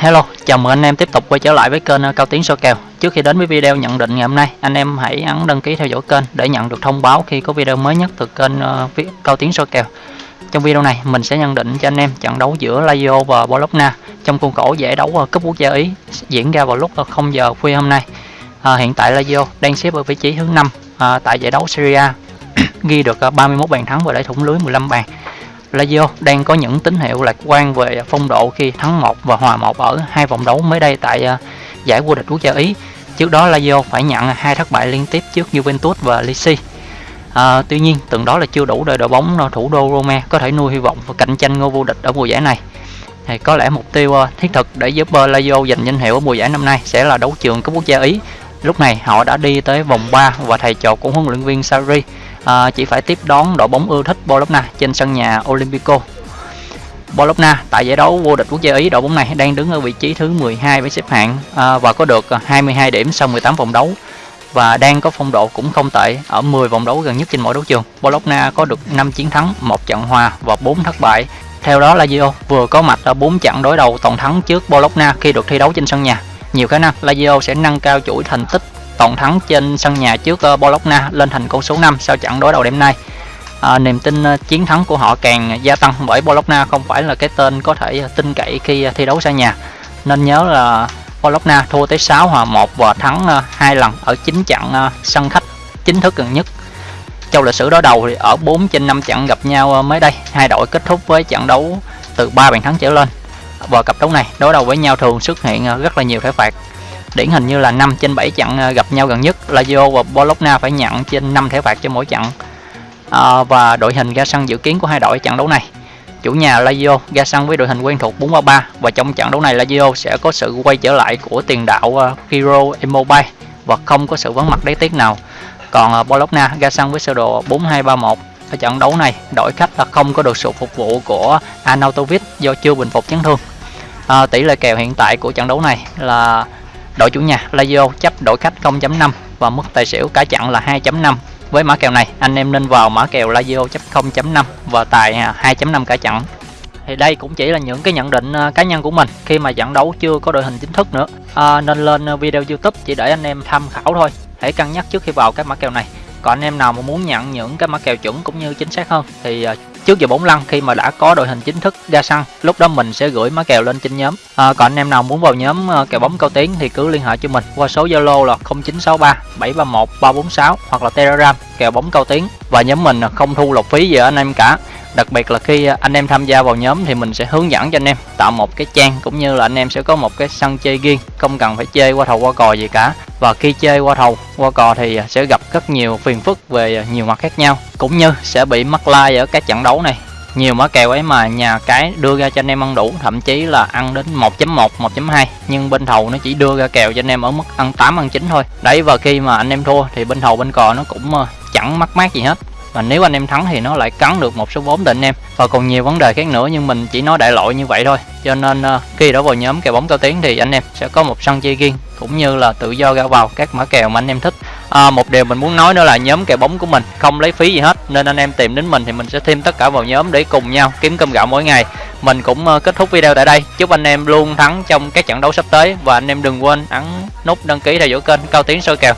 Hello, chào mừng anh em tiếp tục quay trở lại với kênh Cao Tiến soi kèo. Trước khi đến với video nhận định ngày hôm nay, anh em hãy ấn đăng ký theo dõi kênh để nhận được thông báo khi có video mới nhất từ kênh ờ, Cao Tiến soi kèo. Trong video này, mình sẽ nhận định cho anh em trận đấu giữa Lazio và Bologna trong khuôn khổ giải đấu ờ, cúp quốc gia Ý diễn ra vào lúc ờ, 0 giờ khuya hôm nay. À, hiện tại Lazio đang xếp ở vị trí thứ 5 à, tại giải đấu Serie A, ghi được 31 bàn thắng và đẩy thủng lưới 15 bàn. Lazio đang có những tín hiệu lạc quan về phong độ khi thắng 1 và hòa 1 ở hai vòng đấu mới đây tại à, giải vô địch quốc gia Ý. Trước đó Lazio phải nhận hai thất bại liên tiếp trước Juventus và Lecce. À, tuy nhiên, từng đó là chưa đủ để đội bóng thủ đô Roma có thể nuôi hy vọng và cạnh tranh ngôi vô địch ở mùa giải này. Thì có lẽ mục tiêu à, thiết thực để giúp à, Lazio giành danh hiệu ở mùa giải năm nay sẽ là đấu trường cúp quốc gia Ý. Lúc này họ đã đi tới vòng 3 và thầy trò của huấn luyện viên Sarri à, chỉ phải tiếp đón đội bóng ưa thích Bologna trên sân nhà Olympico Bologna tại giải đấu vô địch quốc gia Ý đội bóng này đang đứng ở vị trí thứ 12 với xếp hạng à, và có được à, 22 điểm sau 18 vòng đấu và đang có phong độ cũng không tệ ở 10 vòng đấu gần nhất trên mỗi đấu trường. Bologna có được 5 chiến thắng, 1 trận hòa và 4 thất bại. Theo đó Lazio vừa có mặt ở 4 trận đối đầu toàn thắng trước Bologna khi được thi đấu trên sân nhà. Nhiều khả năng Lazio sẽ nâng cao chuỗi thành tích toàn thắng trên sân nhà trước uh, Bologna lên thành con số 5 sau trận đối đầu đêm nay. À, niềm tin uh, chiến thắng của họ càng gia tăng bởi Bologna không phải là cái tên có thể tin cậy khi uh, thi đấu xa nhà. Nên nhớ là Bologna thua tới 6 hòa 1 và thắng uh, 2 lần ở 9 trận uh, sân khách chính thức gần nhất. Trong lịch sử đối đầu thì ở 4 trên 5 trận gặp nhau mới đây, hai đội kết thúc với trận đấu từ 3 bàn thắng trở lên. Và cặp đấu này đối đầu với nhau thường xuất hiện rất là nhiều thẻ phạt điển hình như là 5 trên 7 trận ờ, gặp nhau gần nhất Lazio và Bologna phải nhận trên 5 thẻ phạt cho mỗi trận. À, và đội hình ra sân dự kiến của hai đội trận đấu này. Chủ nhà Lazio ra sân với đội hình quen thuộc 4-3-3 và trong trận đấu này Lazio sẽ có sự quay trở lại của tiền đạo uh, Hiro Immobile và không có sự vắng mặt đáng tiếc nào. Còn Bologna ra sân với sơ đồ 4-2-3-1 ở trận đấu này đội khách là không có được sự phục vụ của Anatovic do chưa bình phục chấn thương. À, tỷ lệ kèo hiện tại của trận đấu này là đội chủ nhà Lazio chấp đội khách 0.5 và mức tài xỉu cả chặn là 2.5 với mã kèo này anh em nên vào mã kèo Lazio chấp 0.5 và tài à, 2.5 cả chặn. Thì đây cũng chỉ là những cái nhận định à, cá nhân của mình khi mà trận đấu chưa có đội hình chính thức nữa. À, nên lên à, video YouTube chỉ để anh em tham khảo thôi. Hãy cân nhắc trước khi vào các mã kèo này. Còn anh em nào mà muốn nhận những cái mã kèo chuẩn cũng như chính xác hơn thì trước giờ bóng lăn khi mà đã có đội hình chính thức ra sân lúc đó mình sẽ gửi má kèo lên trên nhóm. À, còn anh em nào muốn vào nhóm à, kèo bóng cao tiến thì cứ liên hệ cho mình qua số zalo là 0963 731 346 hoặc là telegram kèo bóng cao tiến. Và nhóm mình không thu lộc phí gì ở anh em cả. Đặc biệt là khi anh em tham gia vào nhóm thì mình sẽ hướng dẫn cho anh em tạo một cái trang cũng như là anh em sẽ có một cái sân chơi riêng không cần phải chơi qua thầu qua cò gì cả và khi chơi qua thầu, qua cò thì sẽ gặp rất nhiều phiền phức về nhiều mặt khác nhau. Cũng như sẽ bị mắc like ở các trận đấu này. Nhiều mã kèo ấy mà nhà cái đưa ra cho anh em ăn đủ, thậm chí là ăn đến 1.1 1.2 nhưng bên thầu nó chỉ đưa ra kèo cho anh em ở mức ăn 8 ăn 9 thôi. Đấy, và khi mà anh em thua thì bên thầu, bên cò nó cũng ờ, chẳng mắc mát gì hết và nếu anh em thắng thì nó lại cắn được một số vốn định em. Và còn nhiều vấn đề khác nữa nhưng mình chỉ nói đại loại như vậy thôi. Cho nên uh, khi đã vào nhóm kèo bóng cao tiến thì anh em sẽ có một sân chơi riêng cũng như là tự do ra vào các mã kèo mà anh em thích. À, một điều mình muốn nói nữa là nhóm kèo bóng của mình không lấy phí gì hết nên anh em tìm đến mình thì mình sẽ thêm tất cả vào nhóm để cùng nhau kiếm cơm gạo mỗi ngày. Mình cũng uh, kết thúc video tại đây. Chúc anh em luôn thắng trong các trận đấu sắp tới và anh em đừng quên ấn nút đăng ký theo dõi kênh cao tiến soi kèo.